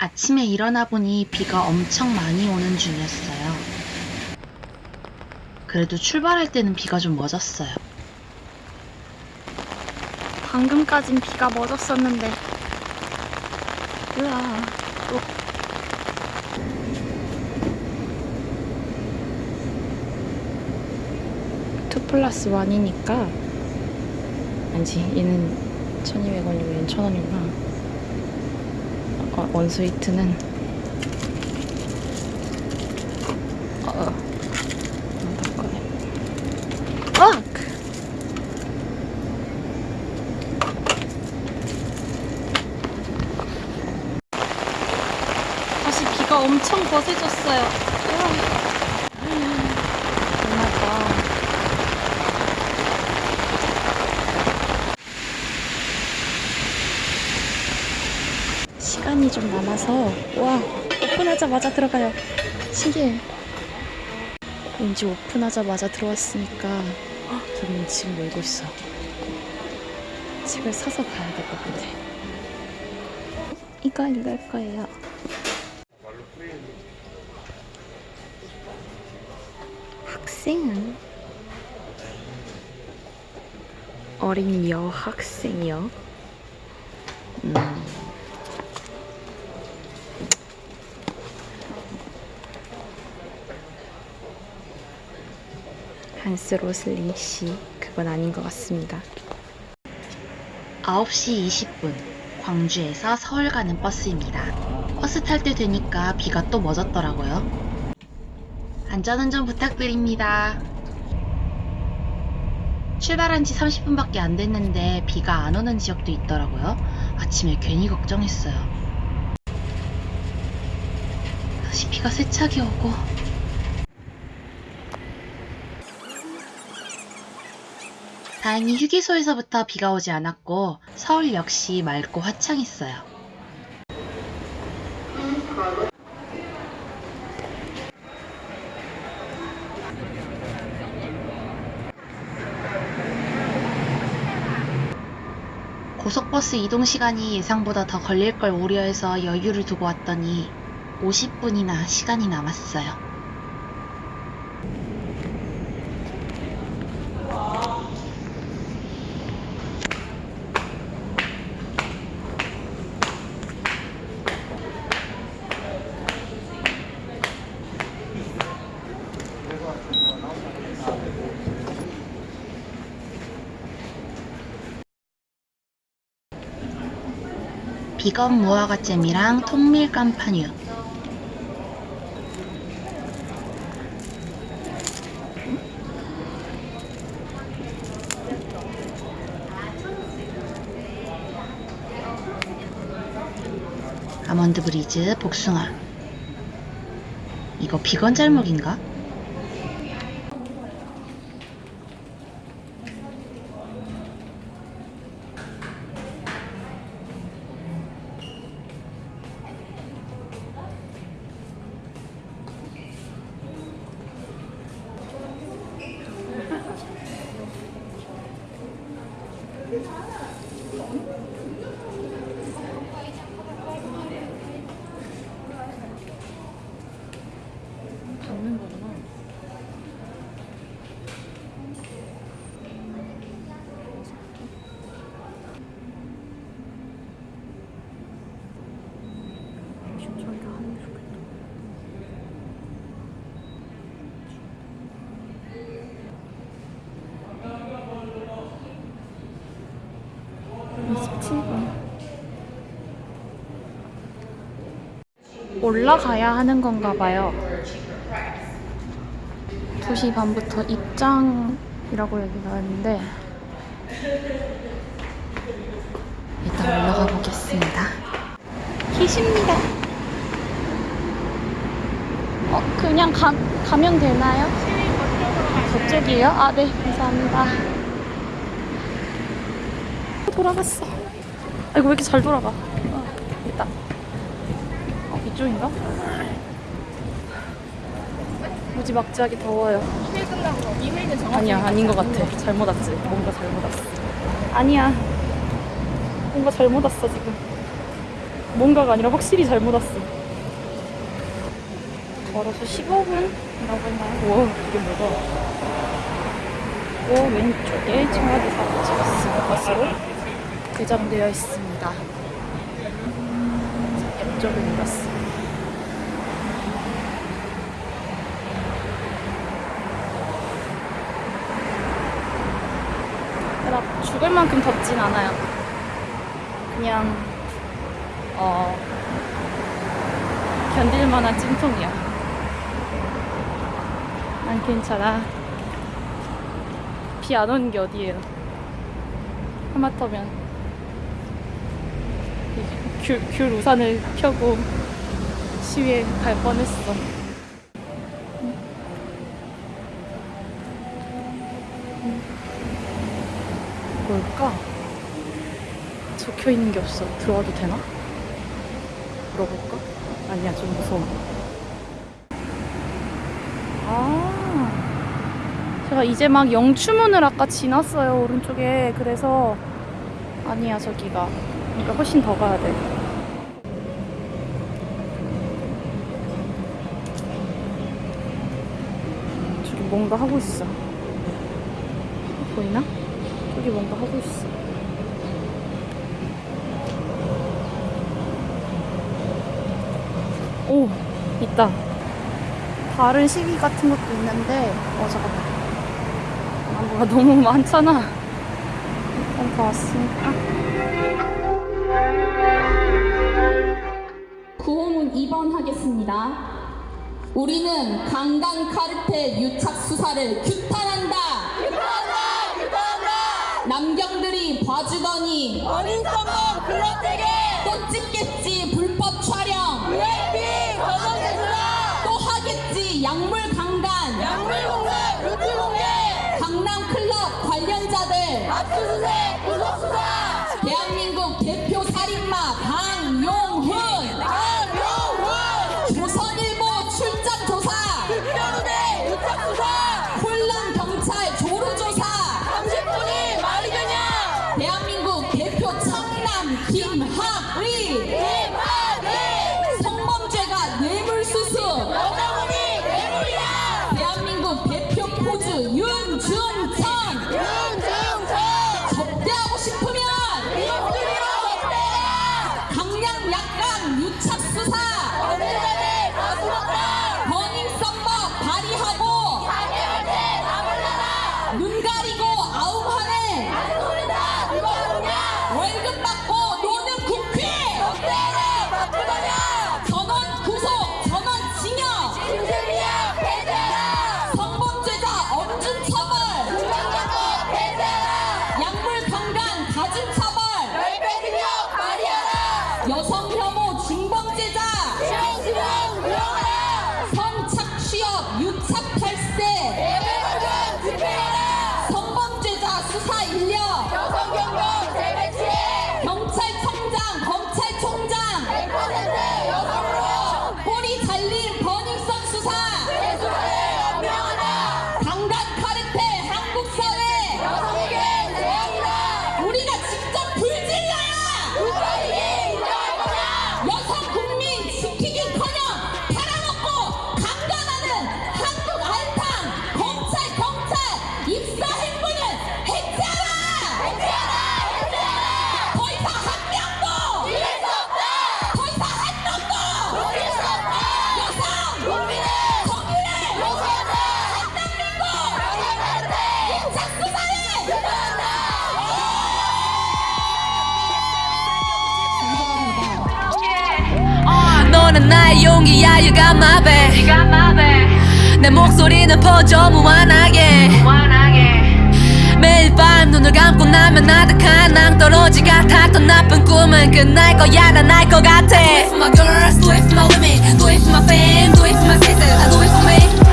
아침에 일어나 보니 비가 엄청 많이 오는 중이었어요. 그래도 출발할 때는 비가 좀 멎었어요. 방금까진 비가 멎었었는데 으아 또 two plus one이니까 아니지 얘는 1200원이고 얘는 1000원이구나 어, 원스위트는 어, 어. 한번 꺼내 어! 다시 비가 엄청 거세졌어요. 정말다. 시간이 좀 남아서 와 오픈하자마자 들어가요. 신기해. 왠지 오픈하자마자 들어왔으니까 헉, 저는 지금 놀고 있어. 책을 사서 가야 될 것 같아. 이거 읽을 거예요. 학생은 어린 여학생이요. 음. 한스 로슬린 씨 그건 아닌 것 같습니다. 9시 20분 광주에서 서울 가는 버스입니다. 버스 탈 때 되니까 비가 또 멎었더라고요. 안전운전 부탁드립니다. 출발한 지 30분밖에 안 됐는데 비가 안 오는 지역도 있더라고요. 아침에 괜히 걱정했어요. 다시 비가 세차게 오고 다행히 휴게소에서부터 비가 오지 않았고 서울 역시 맑고 화창했어요. 고속버스 이동 시간이 예상보다 더 걸릴 걸 우려해서 여유를 두고 왔더니 50분이나 시간이 남았어요. 비건 무화과잼이랑 통밀 깐파뉴 아몬드 브리즈 복숭아 이거 비건 짤목인가? 올라가야 하는 건가 봐요. 2시 반부터 입장이라고 여기 나왔는데 일단 올라가 보겠습니다. 계십니다. 어, 그냥 가, 가면 되나요? 저쪽이에요? 아, 네, 감사합니다. 돌아갔어. 아이고, 왜 이렇게 잘 돌아가? 어, 있다. 어, 이쪽인가? 무지막지하게 더워요. 아니야, 아닌 것 같아. 잘못 왔지. 뭔가 잘못 왔어. 아니야. 뭔가 잘못 왔어, 지금. 뭔가가 아니라 확실히 잘못 왔어. 걸어서 15분 이라고 했나요? 와, 이게 뭐가? 오, 왼쪽에 청와대 사무처 버스로 개장되어 있습니다. 옆쪽을. 나 죽을 만큼 덥진 않아요. 그냥 어 견딜 만한 찜통이야. 난 괜찮아. 비 안 오는 게 어디예요? 하마터면 이 귤, 귤 우산을 펴고 시위에 갈 뻔했어. 뭘까? 적혀 있는 게 없어. 들어와도 되나? 물어볼까? 아니야, 좀 무서워. 아, 제가 이제 막 영추문을 아까 지났어요, 오른쪽에. 그래서, 아니야, 저기가. 그러니까 훨씬 더 가야 돼. 저기 뭔가 하고 있어. 보이나? 저기 뭔가 하고 있어. 오, 있다. 다른 시기 같은 것도 있는데, 어, 잠깐만. 아, 뭐가 너무 많잖아. 일단 다 왔으니까. 구호문 2번 하겠습니다. 우리는 강간 카르텔 유착 수사를 규탄한다. 규탄한다. 규탄한다. 남경들이 봐주더니 어린 성공 글러대게 또 찍겠지 불법 촬영 VIP 수사 또 하겠지 약물 강간 약물 공개 루트 공개 강남 클럽 관련자들 압수수색 구속 수사 대한민국 Really? 나의 용기야 You got my back 내 목소리는 퍼져 무한하게 매일 밤 눈을 감고 나면 아득한 낭떠러지 같았던 나쁜 꿈은 끝날 거야 난알 것 같아 Do it for my girls, do it for my women Do it for my fam, do it for my